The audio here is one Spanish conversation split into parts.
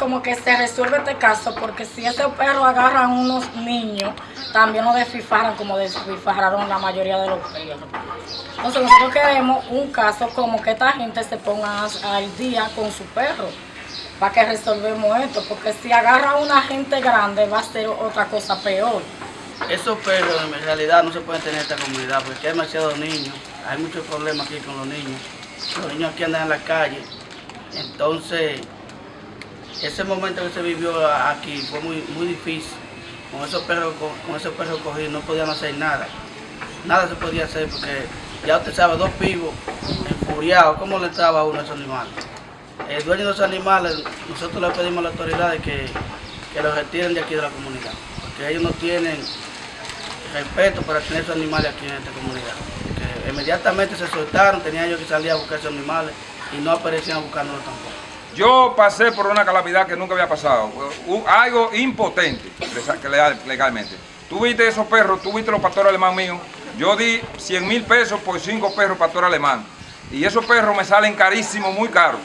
queremos que se resuelva este caso porque si esos perros agarran unos niños, también los desfifaran como desfifaron la mayoría de los perros. Entonces nosotros queremos un caso como que esta gente se ponga al día con su perro para que resolvemos esto, porque si agarra a una gente grande va a ser otra cosa peor. Esos perros en realidad no se pueden tener en esta comunidad porque hay demasiados niños, hay muchos problemas aquí con los niños. Los niños aquí andan en la calle, entonces ese momento que se vivió aquí fue muy, muy difícil. Con esos perros, con, esos perros cogidos no podían hacer nada. Nada se podía hacer porque ya usted sabe, dos pibos enfuriados, ¿cómo le entraba a uno a esos animales? El dueño de esos animales, nosotros le pedimos a las autoridades que, que los retiren de aquí de la comunidad, porque ellos no tienen respeto para tener esos animales aquí en esta comunidad. Que inmediatamente se soltaron, tenían ellos que salir a buscar esos animales y no aparecían buscándolos tampoco. Yo pasé por una calamidad que nunca había pasado, algo impotente legalmente. Tú viste esos perros, tú viste los pastores alemán míos, yo di 100 mil pesos por cinco perros pastor alemán. Y esos perros me salen carísimos, muy caros.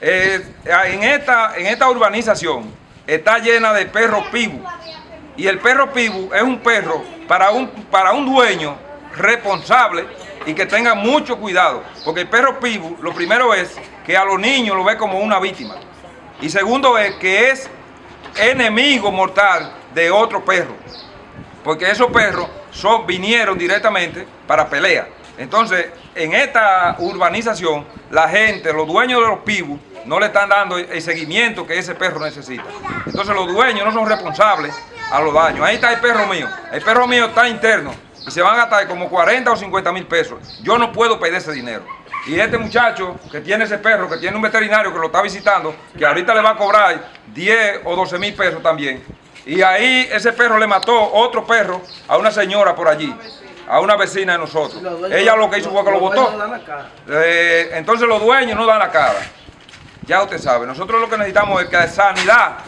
Eh, en, esta, en esta urbanización está llena de perros pibu. Y el perro pibu es un perro para un, para un dueño responsable y que tenga mucho cuidado. Porque el perro pibu, lo primero es que a los niños lo ve como una víctima. Y segundo es que es enemigo mortal de otro perro. Porque esos perros son, vinieron directamente para pelea. Entonces, en esta urbanización, la gente, los dueños de los pibus, no le están dando el seguimiento que ese perro necesita. Entonces los dueños no son responsables a los daños. Ahí está el perro mío. El perro mío está interno y se van a gastar como 40 o 50 mil pesos. Yo no puedo pedir ese dinero. Y este muchacho que tiene ese perro, que tiene un veterinario que lo está visitando, que ahorita le va a cobrar 10 o 12 mil pesos también. Y ahí ese perro le mató otro perro a una señora por allí, a una vecina de nosotros. Ella lo que hizo fue que lo botó. Eh, entonces los dueños no dan la cara. Ya usted sabe, nosotros lo que necesitamos es que sanidad,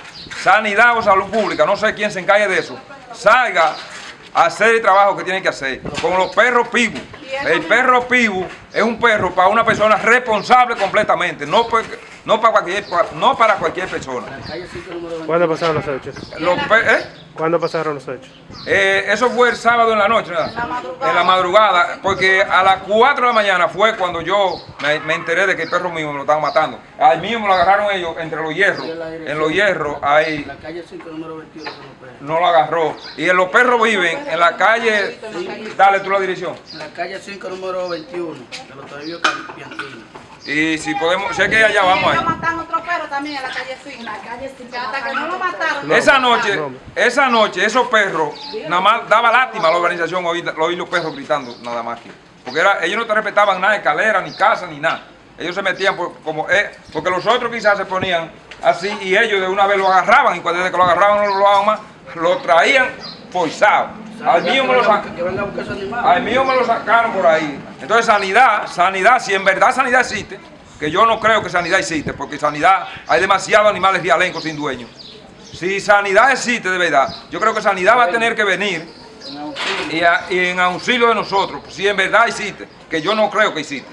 sanidad o salud pública, no sé quién se encargue de eso, salga hacer el trabajo que tiene que hacer. Con los perros pibu. El perro pibu es un perro para una persona responsable completamente, no, no, para, cualquier, no para cualquier persona. ¿Cuándo pasaron los hechos? ¿eh? ¿Cuándo pasaron los hechos? Eh, eso fue el sábado en la noche, ¿verdad? En la madrugada, porque a las 4 de la mañana fue cuando yo me, enteré de que el perro mío me lo estaban matando. Al mío me lo agarraron ellos entre los hierros. En los hierros, ahí. La calle 5, número 21. No lo agarró. Y los perros viven en la calle. Dale tú la dirección. En la calle 5, número 21, de los Toribio Piantino. Y si podemos, sé que allá vamos ahí. mataron otro perro también en la calle 5. La calle 5. Hasta que no lo mataron. Esa noche, esa noche, esos perros, nada más daba lástima a la organización oír, oír los perros gritando, nada más que. Porque era, ellos no te respetaban nada, escalera, ni casa, ni nada. Ellos se metían por, como, eh, porque los otros quizás se ponían así y ellos de una vez lo agarraban y cuando desde que lo agarraban no lo más, lo traían forzado. Al mío, me lo al mío me lo sacaron por ahí. Entonces sanidad, sanidad, si en verdad sanidad existe, que yo no creo que sanidad existe, porque sanidad, hay demasiados animales vialencos sin dueño. Si sanidad existe de verdad, yo creo que sanidad va a tener que venir y, y en auxilio de nosotros, si en verdad existe, que yo no creo que existe.